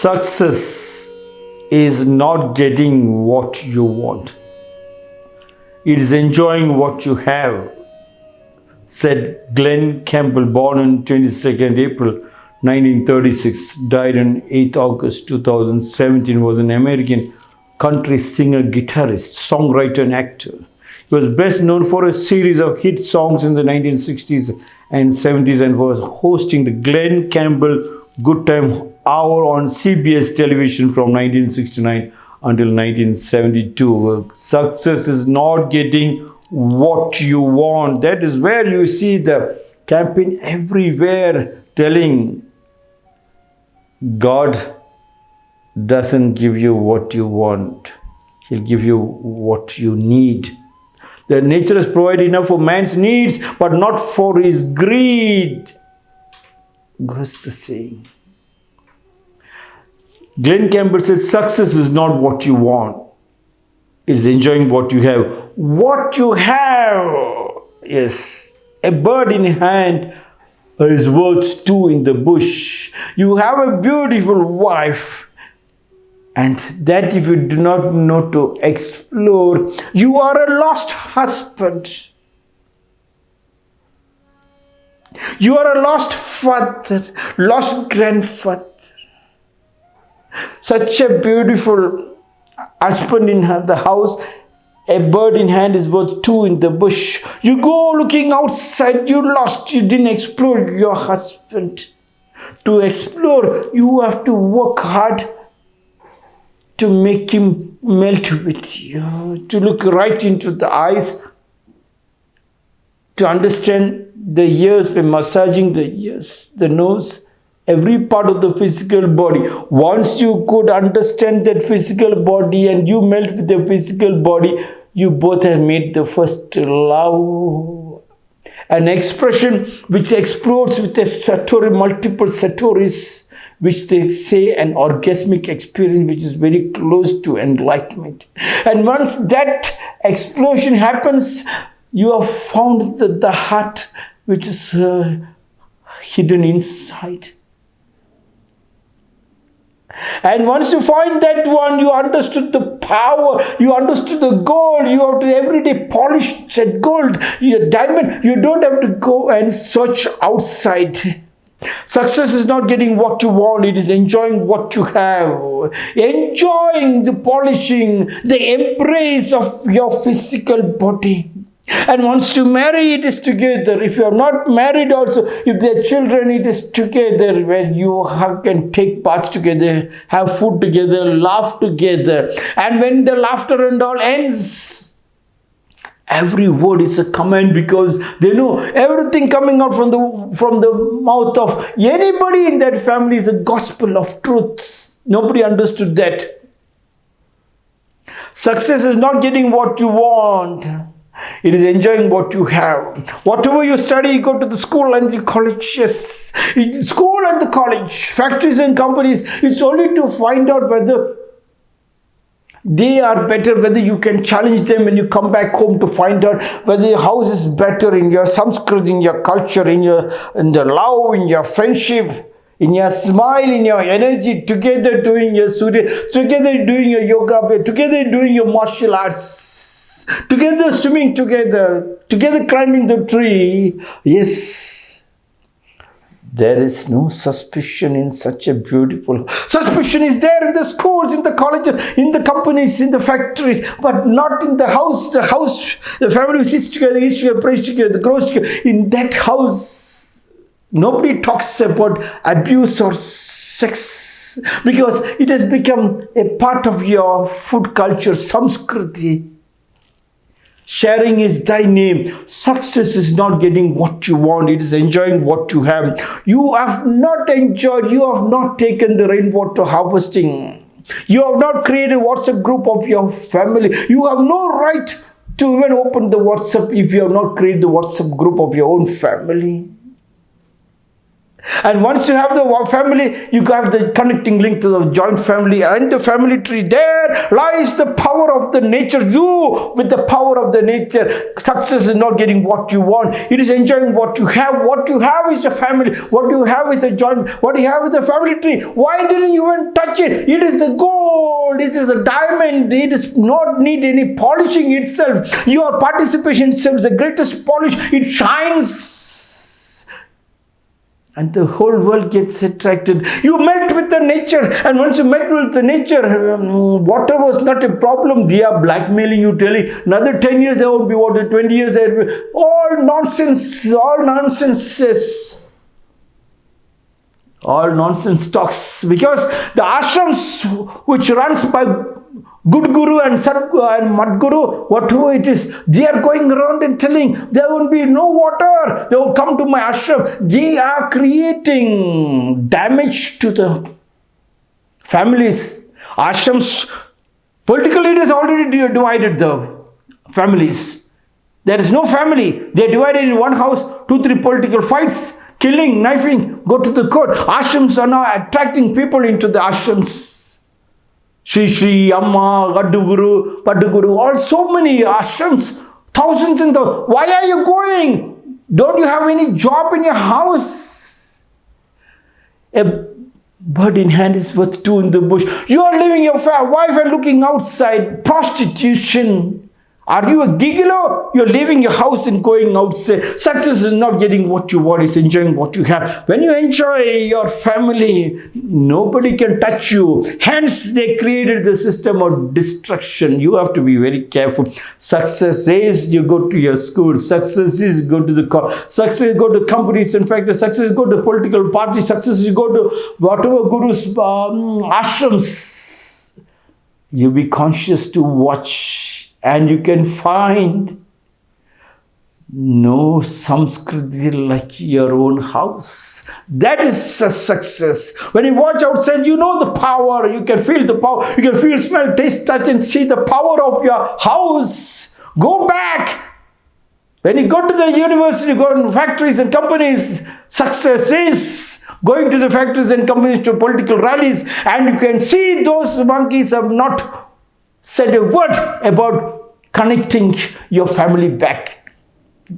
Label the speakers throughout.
Speaker 1: Success is not getting what you want. It is enjoying what you have, said Glen Campbell, born on 22nd April 1936, died on 8th August 2017, was an American country singer, guitarist, songwriter, and actor. He was best known for a series of hit songs in the 1960s and 70s and was hosting the Glen Campbell Good Time Hour on CBS television from 1969 until 1972. Success is not getting what you want. That is where you see the campaign everywhere telling God doesn't give you what you want. He'll give you what you need. The nature has provided enough for man's needs, but not for his greed. Goes the saying. Glen Campbell says success is not what you want. It's enjoying what you have. What you have, yes, a bird in hand is worth two in the bush. You have a beautiful wife and that if you do not know to explore, you are a lost husband. You are a lost father, lost grandfather. Such a beautiful husband in the house, a bird in hand is worth two in the bush. You go looking outside, you lost, you didn't explore your husband. To explore, you have to work hard to make him melt with you, to look right into the eyes, to understand the ears by massaging the ears, the nose, every part of the physical body. Once you could understand that physical body and you melt with the physical body, you both have made the first love. An expression which explodes with a satori, multiple satoris which they say an orgasmic experience which is very close to enlightenment. And once that explosion happens, you have found the, the heart which is uh, hidden inside. And once you find that one, you understood the power, you understood the gold, you have to every day polish that gold, your diamond. You don't have to go and search outside Success is not getting what you want, it is enjoying what you have. Enjoying the polishing, the embrace of your physical body. And wants to marry, it is together. If you are not married also, if there are children, it is together where you hug and take baths together, have food together, laugh together. And when the laughter and all ends, every word is a command because they know everything coming out from the from the mouth of anybody in that family is a gospel of truth nobody understood that success is not getting what you want it is enjoying what you have. Whatever you study you go to the school and the college. Yes. School and the college factories and companies it's only to find out whether they are better whether you can challenge them when you come back home to find out whether your house is better in your sanskrit in your culture in your in the love in your friendship in your smile in your energy together doing your surya together doing your yoga together doing your martial arts together swimming together together climbing the tree. Yes. There is no suspicion in such a beautiful suspicion is there in the schools in the colleges in the companies in the factories but not in the house. The house the family sits together eats together prays together grows together. In that house nobody talks about abuse or sex because it has become a part of your food culture samskriti Sharing is thy name. Success is not getting what you want, it is enjoying what you have. You have not enjoyed, you have not taken the rainwater harvesting. You have not created WhatsApp group of your family. You have no right to even open the WhatsApp if you have not created the WhatsApp group of your own family. And once you have the family, you have the connecting link to the joint family and the family tree. There lies the power of the nature. You, with the power of the nature, success is not getting what you want. It is enjoying what you have. What you have is a family. What you have is a joint. What you have is a family tree. Why didn't you even touch it? It is the gold. It is a diamond. It does not need any polishing itself. Your participation itself is the greatest polish. It shines and the whole world gets attracted. You met with the nature, and once you met with the nature, um, water was not a problem. They are blackmailing you, telling another 10 years there won't be water, 20 years there will be all nonsense, all nonsenses. All nonsense talks because the ashrams which runs by good guru and Sadguru and mud guru, whatever it is, they are going around and telling there will be no water. They will come to my ashram. They are creating damage to the families. Ashrams, political leaders already divided the families. There is no family. They are divided in one house, two, three political fights, killing, knifing, go to the court. Ashrams are now attracting people into the ashrams Sri Sri, Amma, Gaduguru, Paduguru, all so many ashrams, thousands in the. Why are you going? Don't you have any job in your house? A bird in hand is worth two in the bush. You are leaving your wife and looking outside. Prostitution. Are you a gigolo? You're leaving your house and going outside. Success is not getting what you want, it's enjoying what you have. When you enjoy your family, nobody can touch you. Hence, they created the system of destruction. You have to be very careful. Success is you go to your school. Success is go to the college. Success is go to companies. In fact, success is go to political parties. Success is go to whatever gurus, um, ashrams. You be conscious to watch and you can find no samskriti like your own house. That is a success. When you watch outside, you know the power. You can feel the power. You can feel, smell, taste, touch, and see the power of your house. Go back. When you go to the university, go to factories and companies, success is going to the factories and companies to political rallies, and you can see those monkeys have not said a word about connecting your family back.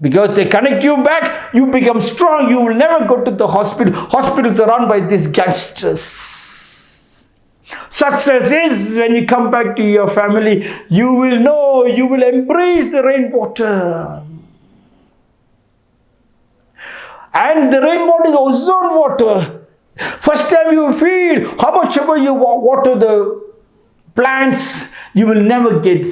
Speaker 1: Because they connect you back, you become strong. You will never go to the hospital. Hospitals are run by these gangsters. Success is when you come back to your family, you will know, you will embrace the rainwater. And the rainwater is ozone water. First time you feel how much ever you water the plants, you will never get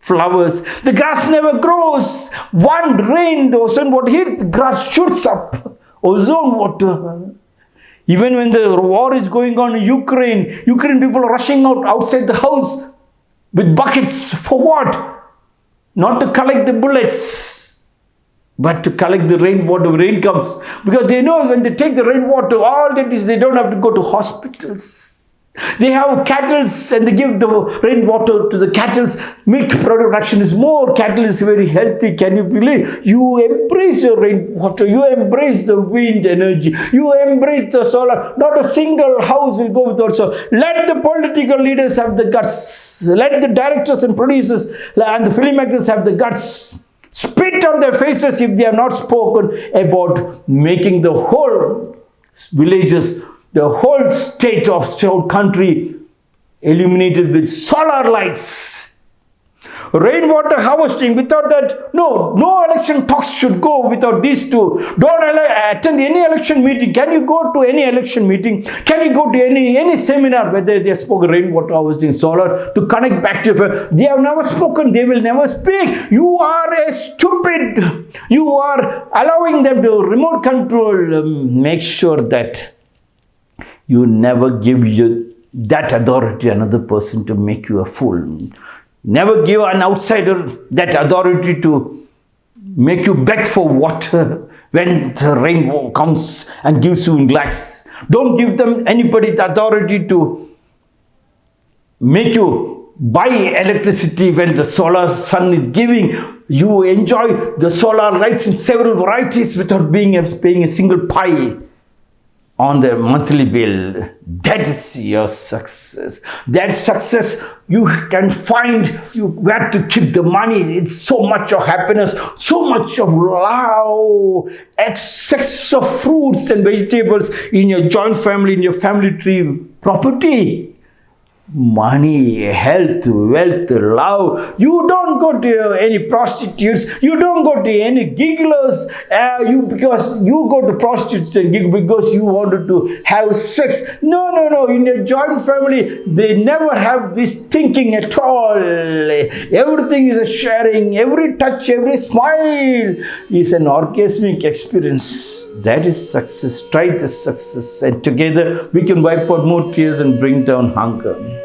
Speaker 1: flowers. The grass never grows. One rain, the ozone water hits, the grass shoots up. Ozone water. Even when the war is going on in Ukraine, Ukraine people are rushing out outside the house with buckets. For what? Not to collect the bullets, but to collect the rainwater when rain comes. Because they know when they take the rainwater, all that is they don't have to go to hospitals. They have cattle and they give the rainwater to the cattle. Milk production is more. Cattle is very healthy. Can you believe? You embrace your rainwater. You embrace the wind energy. You embrace the solar. Not a single house will go without solar. Let the political leaders have the guts. Let the directors and producers and the filmmakers have the guts. Spit on their faces if they have not spoken about making the whole villages the whole state of whole country illuminated with solar lights. Rainwater harvesting without that no no election talks should go without these two. Don't attend any election meeting. Can you go to any election meeting? Can you go to any any seminar whether they spoke rainwater harvesting solar to connect back to they have never spoken they will never speak. You are a stupid you are allowing them to remote control um, make sure that you never give you that authority another person to make you a fool. Never give an outsider that authority to make you beg for water when the rainbow comes and gives you in glass. Don't give them anybody the authority to make you buy electricity when the solar sun is giving. You enjoy the solar lights in several varieties without being paying a single pie on their monthly bill. That is your success. That success you can find you where to keep the money. It's so much of happiness, so much of love, excess of fruits and vegetables in your joint family, in your family tree, property money, health, wealth, love. You don't go to any prostitutes. You don't go to any gigglers. Uh, you because you go to prostitutes and giggle because you wanted to have sex. No, no, no. In a joint family, they never have this thinking at all. Everything is a sharing. Every touch, every smile is an orgasmic experience. That is success. Try this success, and together we can wipe out more tears and bring down hunger.